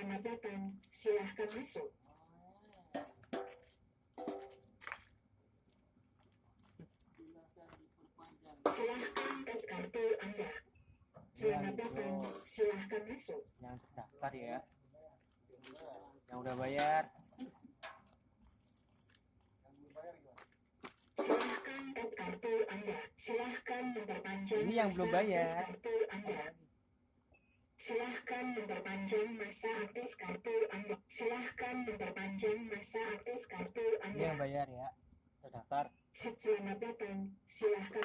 Selamat datang, silahkan masuk. Silahkan tes kartu Anda. Selamat datang, silahkan masuk. yang terdaftar ya yang udah bayar Silahkan tes kartu Anda. Silahkan memperpanjang Ini yang belum bayar. kartu. Silahkan memperpanjang masa aktif kartu Anda. Silahkan memperpanjang masa aktif kartu Anda. bayar ya terdaftar Selamat datang, silahkan.